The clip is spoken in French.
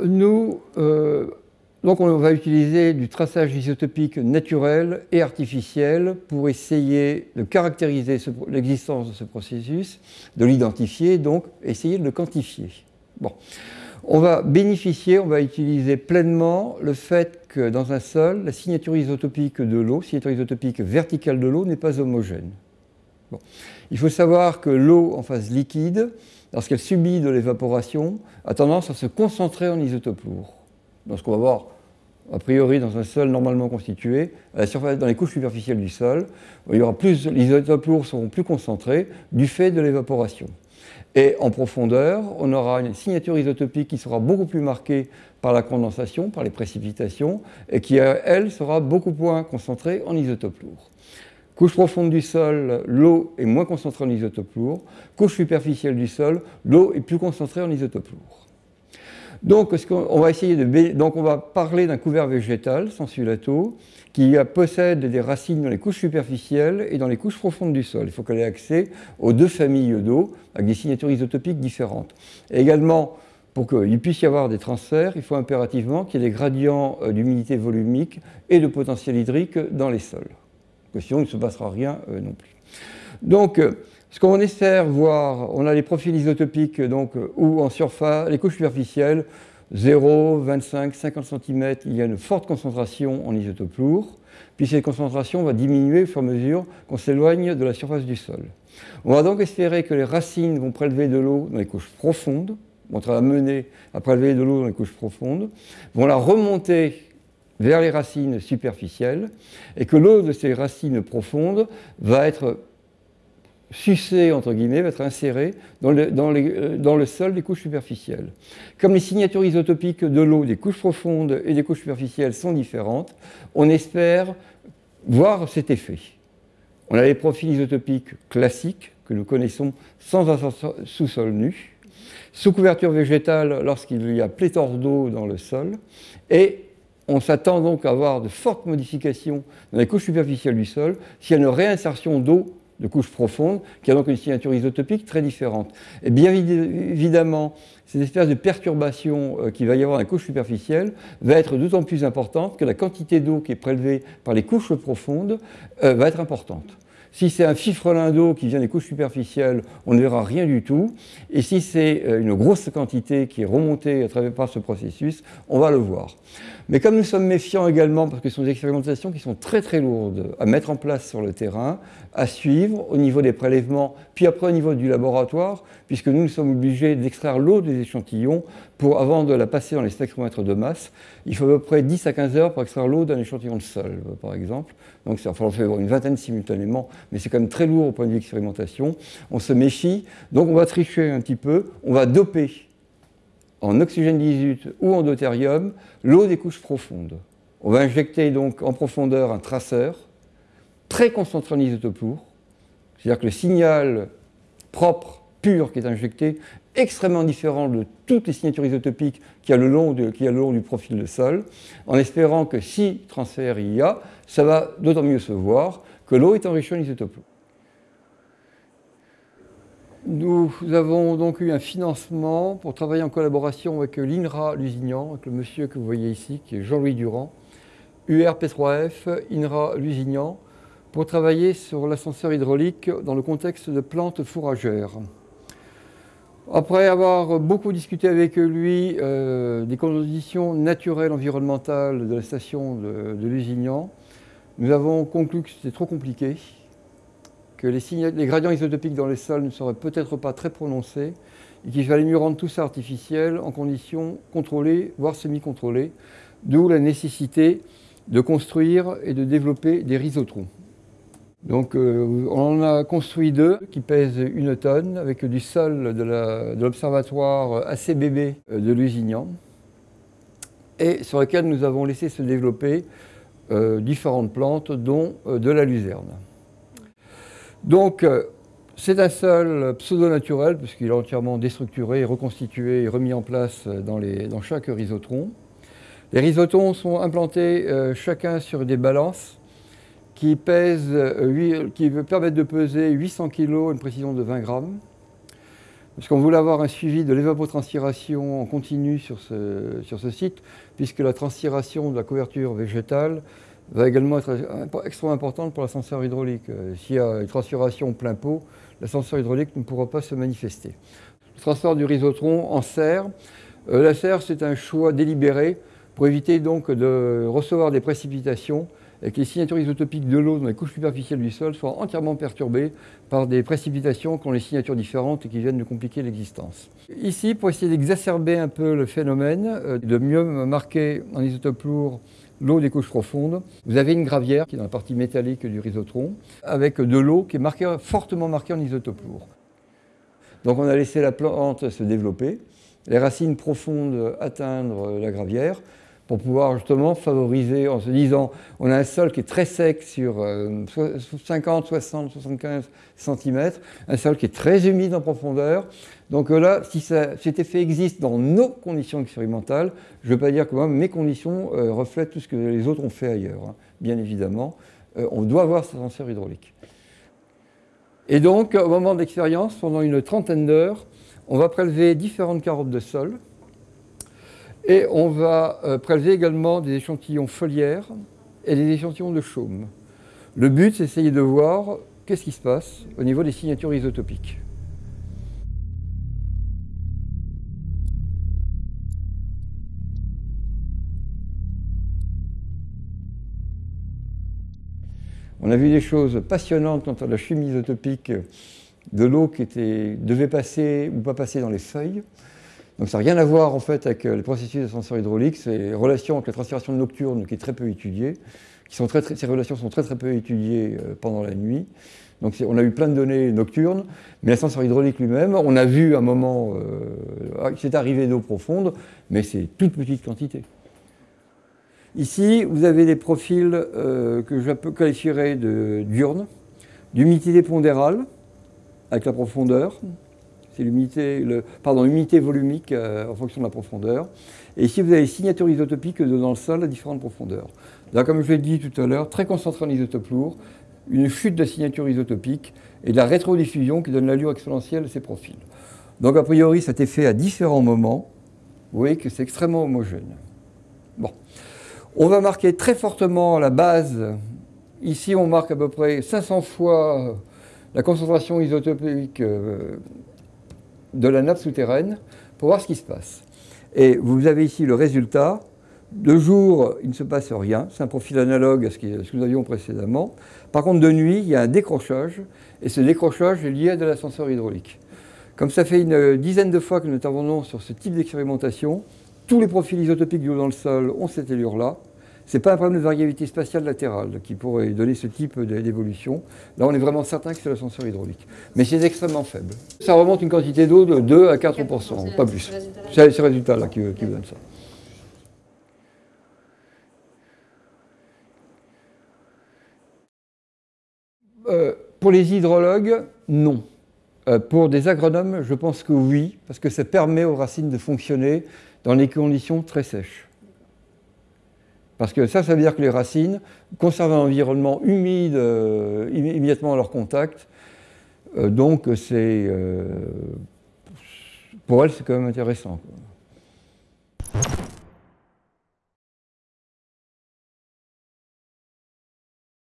euh, donc on va utiliser du traçage isotopique naturel et artificiel pour essayer de caractériser l'existence de ce processus, de l'identifier, donc essayer de le quantifier. On va bénéficier, on va utiliser pleinement le fait que dans un sol, la signature isotopique de l'eau, signature isotopique verticale de l'eau, n'est pas homogène. Il faut savoir que l'eau en phase liquide, lorsqu'elle subit de l'évaporation, a tendance à se concentrer en isotope lourd. Donc ce qu'on va voir a priori dans un sol normalement constitué, la surface, dans les couches superficielles du sol, il y aura plus, les isotopes lourds seront plus concentrés du fait de l'évaporation. Et en profondeur, on aura une signature isotopique qui sera beaucoup plus marquée par la condensation, par les précipitations, et qui, elle, sera beaucoup moins concentrée en isotopes lourds. Couche profonde du sol, l'eau est moins concentrée en isotope lourd. Couche superficielle du sol, l'eau est plus concentrée en isotope lourd. Donc, on va donc on va parler d'un couvert végétal, sans sulato, qui possède des racines dans les couches superficielles et dans les couches profondes du sol. Il faut qu'elle ait accès aux deux familles d'eau avec des signatures isotopiques différentes. Et également, pour qu'il puisse y avoir des transferts, il faut impérativement qu'il y ait des gradients euh, d'humidité volumique et de potentiel hydrique dans les sols que sinon il ne se passera rien euh, non plus. Donc, euh, ce qu'on espère voir, on a les profils isotopiques donc, euh, où en surface, les couches superficielles, 0, 25, 50 cm, il y a une forte concentration en isotope lourd, puis cette concentration va diminuer au fur et à mesure qu'on s'éloigne de la surface du sol. On va donc espérer que les racines vont prélever de l'eau dans les couches profondes, vont être amenées à prélever de l'eau dans les couches profondes, vont la remonter vers les racines superficielles et que l'eau de ces racines profondes va être sucée, entre guillemets, va être insérée dans le, euh, dans le, sol des couches superficielles. Comme les signatures isotopiques de l'eau des couches profondes et des couches superficielles sont différentes, on espère voir cet effet. On a les profils isotopiques classiques que nous connaissons sans un sous-sol nu, sous couverture végétale lorsqu'il y a pléthore d'eau dans le sol, et on s'attend donc à avoir de fortes modifications dans les couches superficielles du sol s'il y a une réinsertion d'eau de couches profondes, qui a donc une signature isotopique très différente. Et bien évidemment, cette espèce de perturbation euh, qu'il va y avoir dans les couches superficielles va être d'autant plus importante que la quantité d'eau qui est prélevée par les couches profondes euh, va être importante. Si c'est un fifrelin d'eau qui vient des couches superficielles, on ne verra rien du tout. Et si c'est euh, une grosse quantité qui est remontée à travers par ce processus, on va le voir. Mais comme nous sommes méfiants également, parce que ce sont des expérimentations qui sont très très lourdes à mettre en place sur le terrain, à suivre au niveau des prélèvements, puis après au niveau du laboratoire, puisque nous, nous sommes obligés d'extraire l'eau des échantillons pour, avant de la passer dans les spectromètres de masse. Il faut à peu près 10 à 15 heures pour extraire l'eau d'un échantillon de sol, par exemple. Donc, enfin, on fait une vingtaine simultanément, mais c'est quand même très lourd au point de vue d'expérimentation. On se méfie, donc on va tricher un petit peu, on va doper en oxygène 18 ou en deutérium l'eau des couches profondes. On va injecter donc en profondeur un traceur très concentré en isotope lourd, c'est-à-dire que le signal propre, pur qui est injecté, extrêmement différent de toutes les signatures isotopiques qu'il y a le long, le long du profil de sol, en espérant que si transfert il y a, ça va d'autant mieux se voir que l'eau est enrichie en isotope lourd. Nous avons donc eu un financement pour travailler en collaboration avec l'INRA Lusignan, avec le monsieur que vous voyez ici, qui est Jean-Louis Durand, URP3F, INRA Lusignan, pour travailler sur l'ascenseur hydraulique dans le contexte de plantes fourragères. Après avoir beaucoup discuté avec lui euh, des conditions naturelles environnementales de la station de Lusignan, nous avons conclu que c'était trop compliqué, que les, gradients isotopiques dans les sols ne seraient peut-être pas très prononcés et qu'il fallait mieux rendre tout ça artificiel en conditions contrôlées, voire semi-contrôlées, d'où la nécessité de construire et de développer des rhizotrons. Donc euh, on en a construit deux qui pèsent une tonne avec du sol de l'observatoire ACBB de Lusignan et sur lequel nous avons laissé se développer euh, différentes plantes dont euh, de la luzerne. Donc c'est un sol pseudo-naturel puisqu'il est entièrement déstructuré, reconstitué et remis en place dans, chaque rhizotron. Les rhizotrons sont implantés chacun sur des balances qui, pèse, euh, qui permettre de peser 800 kg, une précision de 20 grammes. Parce qu'on voulait avoir un suivi de l'évapotranspiration en continu sur ce, sur ce site, puisque la transpiration de la couverture végétale va également être extrêmement importante pour l'ascenseur hydraulique. Euh, s'il y a une transpiration plein pot, l'ascenseur hydraulique ne pourra pas se manifester. Le transport du rhizotron en serre. Euh, la serre, c'est un choix délibéré pour éviter donc de recevoir des précipitations et que les signatures isotopiques de l'eau dans les couches superficielles du sol soient entièrement perturbées par des précipitations qui ont les signatures différentes et qui viennent de compliquer l'existence. Ici, pour essayer d'exacerber un peu le phénomène, euh, de mieux marquer en isotope lourd l'eau des couches profondes, vous avez une gravière qui est dans la partie métallique du rhizotron, avec de l'eau qui est fortement marquée en isotope lourd. Donc on a laissé la plante se développer, les racines profondes atteindre la gravière, pour pouvoir justement favoriser en se disant on a un sol qui est très sec sur 50, 60, 75 cm, un sol qui est très humide en profondeur. Donc euh, là, si cet effet existe dans nos conditions expérimentales, je ne veux pas dire que mes conditions euh, reflètent tout ce que les autres ont fait ailleurs, hein. bien évidemment. Euh, on doit avoir cet ascenseur hydraulique. Et donc, au moment de l'expérience, pendant une trentaine d'heures, on va prélever différentes carottes de sol et on va euh, prélever également des échantillons foliaires et des échantillons de chaume. Le but, c'est d'essayer de voir qu'est-ce qui se passe au niveau des signatures isotopiques. On a vu des choses passionnantes quant à la chimie isotopique de l'eau qui devait passer ou pas passer dans les feuilles. Donc ça n'a rien à voir en fait avec euh, les processus d'ascenseur hydraulique, c'est relation avec la transpiration nocturne qui est très peu étudiée, qui sont très, ces relations sont très très peu étudiées euh, pendant la nuit. Donc on a eu plein de données nocturnes, mais l'ascenseur hydraulique lui-même, on a vu un moment, euh, c'est arrivé d'eau profonde, mais c'est toute petite quantité. Ici, vous avez des profils euh, que je qualifierais de diurnes, d'humidité pondérale, avec la profondeur, c'est l'humidité, pardon, volumique euh, en fonction de la profondeur. Et ici, vous avez les signatures isotopiques dans le sol à différentes profondeurs. Là, comme je l'ai dit tout à l'heure, très concentré en isotope lourd, une chute de la signature isotopique et de la rétrodiffusion qui donne l'allure exponentielle de ces profils. Donc, a priori, ça a été fait à différents moments. Vous voyez que c'est extrêmement homogène. Bon. On va marquer très fortement la base. Ici, on marque à peu près 500 fois la concentration isotopique euh, de la nappe souterraine pour voir ce qui se passe. Et vous avez ici le résultat. De jour, il ne se passe rien. C'est un profil analogue à ce que nous avions précédemment. Par contre, de nuit, il y a un décrochage. Et ce décrochage est lié à de l'ascenseur hydraulique. Comme ça fait une dizaine de fois que nous intervenons sur ce type d'expérimentation, tous les profils isotopiques du haut dans le sol ont cette allure-là. Ce n'est pas un problème de variabilité spatiale latérale qui pourrait donner ce type d'évolution. Là, on est vraiment certain que c'est l'ascenseur hydraulique. Mais c'est extrêmement faible. Ça remonte une quantité d'eau de 2 à 4%, pas plus. C'est ce résultat-là qui, qui vous donne ça. Euh, pour les hydrologues, non. Euh, pour des agronomes, je pense que oui, parce que ça permet aux racines de fonctionner dans des conditions très sèches. Parce que ça, ça veut dire que les racines conservent un environnement humide euh, immédiatement à leur contact. Euh, donc, c'est, euh, pour elles, c'est quand même intéressant.